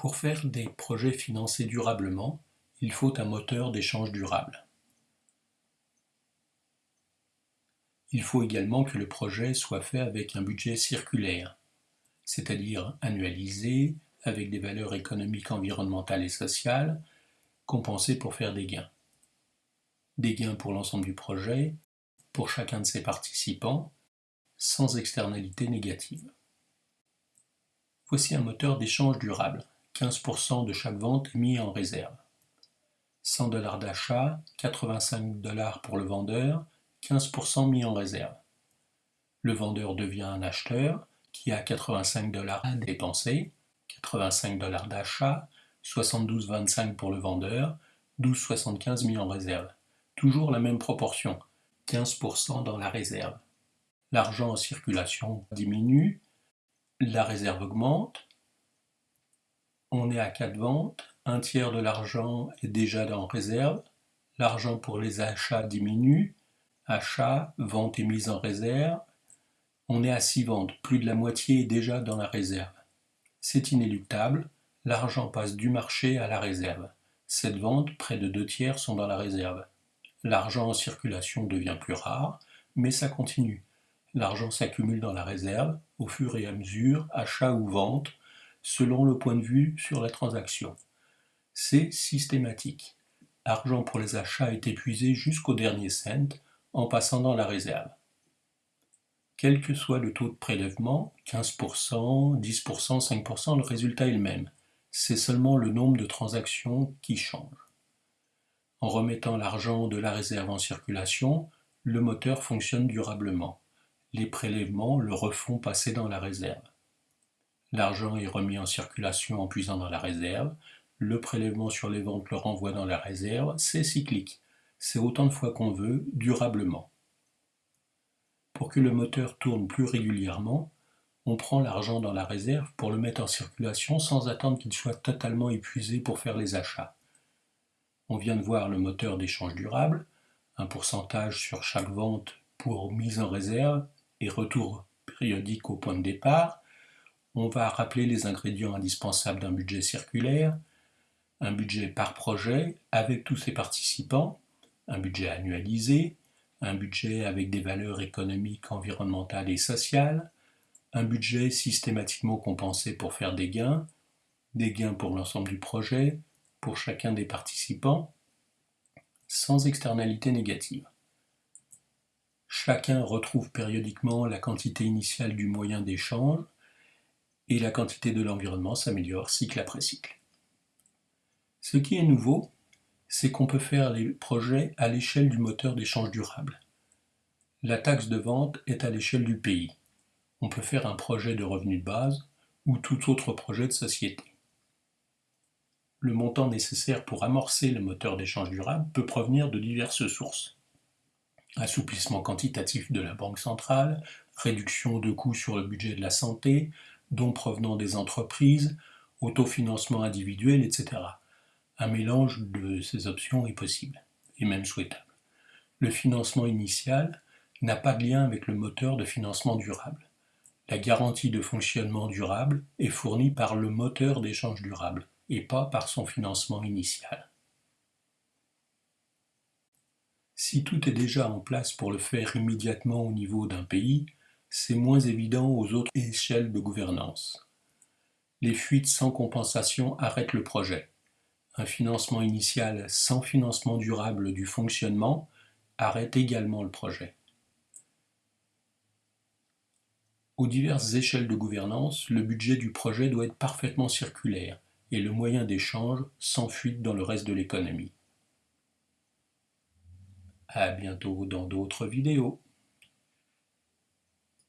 Pour faire des projets financés durablement, il faut un moteur d'échange durable. Il faut également que le projet soit fait avec un budget circulaire, c'est-à-dire annualisé, avec des valeurs économiques, environnementales et sociales, compensées pour faire des gains. Des gains pour l'ensemble du projet, pour chacun de ses participants, sans externalité négative. Voici un moteur d'échange durable. 15% de chaque vente est mis en réserve. 100 dollars d'achat, 85 dollars pour le vendeur, 15% mis en réserve. Le vendeur devient un acheteur qui a 85 dollars à dépenser, 85 dollars d'achat, 72,25 pour le vendeur, 12,75 mis en réserve. Toujours la même proportion, 15% dans la réserve. L'argent en circulation diminue, la réserve augmente, on est à 4 ventes, un tiers de l'argent est déjà dans réserve, l'argent pour les achats diminue, achat, vente et mise en réserve, on est à 6 ventes, plus de la moitié est déjà dans la réserve. C'est inéluctable, l'argent passe du marché à la réserve. Cette vente, près de deux tiers sont dans la réserve. L'argent en circulation devient plus rare, mais ça continue. L'argent s'accumule dans la réserve, au fur et à mesure, achat ou vente, selon le point de vue sur la transaction. C'est systématique. L'argent pour les achats est épuisé jusqu'au dernier cent, en passant dans la réserve. Quel que soit le taux de prélèvement, 15%, 10%, 5%, le résultat est le même. C'est seulement le nombre de transactions qui change. En remettant l'argent de la réserve en circulation, le moteur fonctionne durablement. Les prélèvements le refont passer dans la réserve. L'argent est remis en circulation en puisant dans la réserve. Le prélèvement sur les ventes le renvoie dans la réserve. C'est cyclique. C'est autant de fois qu'on veut, durablement. Pour que le moteur tourne plus régulièrement, on prend l'argent dans la réserve pour le mettre en circulation sans attendre qu'il soit totalement épuisé pour faire les achats. On vient de voir le moteur d'échange durable, un pourcentage sur chaque vente pour mise en réserve et retour périodique au point de départ. On va rappeler les ingrédients indispensables d'un budget circulaire, un budget par projet avec tous ses participants, un budget annualisé, un budget avec des valeurs économiques, environnementales et sociales, un budget systématiquement compensé pour faire des gains, des gains pour l'ensemble du projet, pour chacun des participants, sans externalité négative. Chacun retrouve périodiquement la quantité initiale du moyen d'échange et la quantité de l'environnement s'améliore cycle après cycle. Ce qui est nouveau, c'est qu'on peut faire les projets à l'échelle du moteur d'échange durable. La taxe de vente est à l'échelle du pays. On peut faire un projet de revenu de base ou tout autre projet de société. Le montant nécessaire pour amorcer le moteur d'échange durable peut provenir de diverses sources. Assouplissement quantitatif de la Banque centrale, réduction de coûts sur le budget de la santé, dons provenant des entreprises, autofinancement individuel, etc. Un mélange de ces options est possible, et même souhaitable. Le financement initial n'a pas de lien avec le moteur de financement durable. La garantie de fonctionnement durable est fournie par le moteur d'échange durable et pas par son financement initial. Si tout est déjà en place pour le faire immédiatement au niveau d'un pays, c'est moins évident aux autres échelles de gouvernance. Les fuites sans compensation arrêtent le projet un financement initial sans financement durable du fonctionnement arrête également le projet. Aux diverses échelles de gouvernance, le budget du projet doit être parfaitement circulaire et le moyen d'échange sans fuite dans le reste de l'économie. À bientôt dans d'autres vidéos.